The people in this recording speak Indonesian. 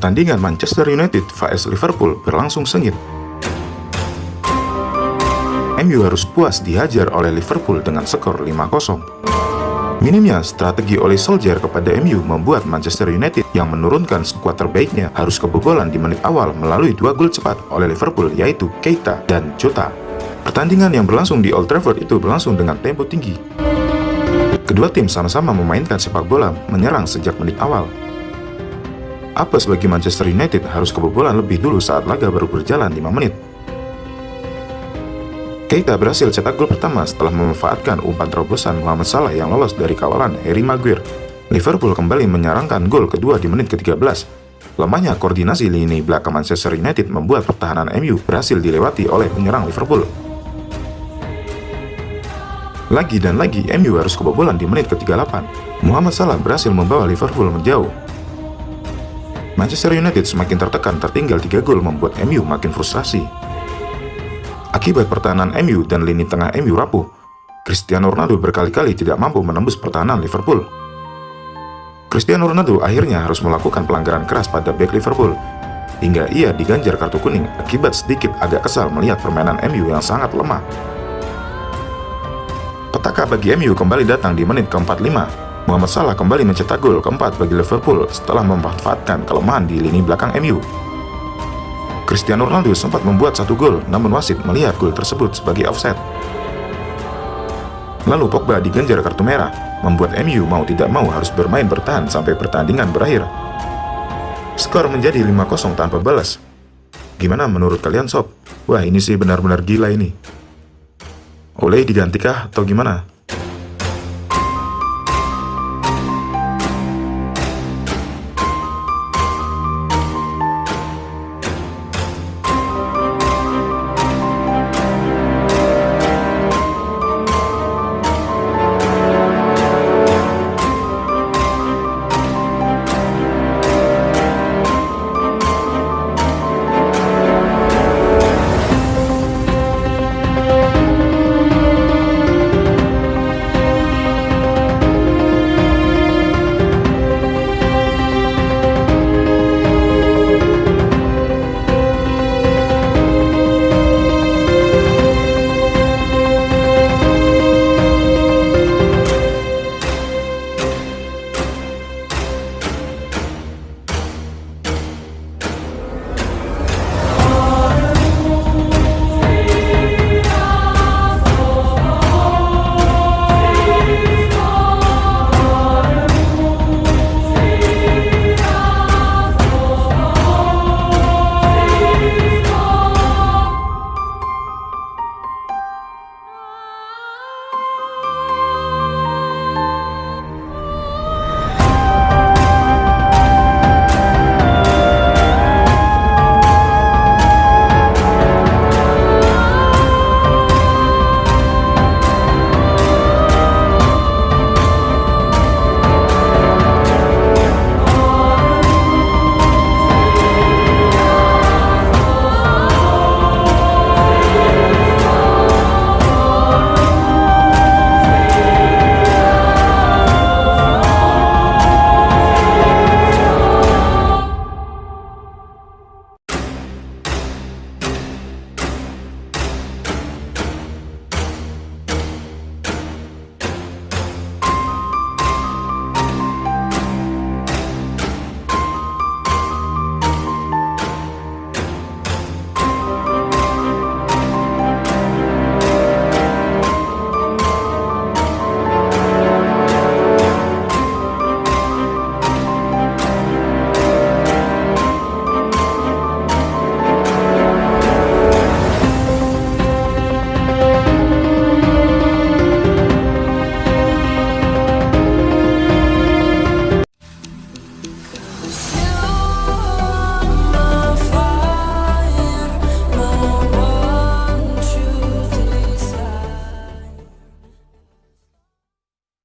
Pertandingan Manchester United vs Liverpool berlangsung sengit. MU harus puas dihajar oleh Liverpool dengan skor 5-0. Minimnya strategi oleh Solskjaer kepada MU membuat Manchester United yang menurunkan skuad terbaiknya harus kebobolan di menit awal melalui dua gol cepat oleh Liverpool yaitu Keita dan Jota. Pertandingan yang berlangsung di Old Trafford itu berlangsung dengan tempo tinggi. Kedua tim sama-sama memainkan sepak bola menyerang sejak menit awal. Apes bagi Manchester United harus kebobolan lebih dulu saat laga baru berjalan 5 menit. Keita berhasil cetak gol pertama setelah memanfaatkan umpan terobosan Muhammad Salah yang lolos dari kawalan Harry Maguire. Liverpool kembali menyerangkan gol kedua di menit ke-13. Lemahnya koordinasi lini belakang Manchester United membuat pertahanan MU berhasil dilewati oleh penyerang Liverpool. Lagi dan lagi MU harus kebobolan di menit ke-38. Muhammad Salah berhasil membawa Liverpool menjauh. Manchester United semakin tertekan tertinggal 3 gol membuat MU makin frustrasi. Akibat pertahanan MU dan lini tengah MU rapuh, Cristiano Ronaldo berkali-kali tidak mampu menembus pertahanan Liverpool. Cristiano Ronaldo akhirnya harus melakukan pelanggaran keras pada back Liverpool, hingga ia diganjar kartu kuning akibat sedikit agak kesal melihat permainan MU yang sangat lemah. Petaka bagi MU kembali datang di menit ke-45. Muhammad Salah kembali mencetak gol keempat bagi Liverpool setelah memanfaatkan kelemahan di lini belakang MU. Cristiano Ronaldo sempat membuat satu gol, namun wasit melihat gol tersebut sebagai offset. Lalu Pogba diganjar kartu merah, membuat MU mau tidak mau harus bermain bertahan sampai pertandingan berakhir. Skor menjadi 5-0 tanpa balas. Gimana menurut kalian sob? Wah ini sih benar-benar gila ini. Oleh digantikah atau gimana?